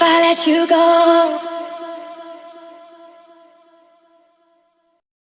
if I let you go?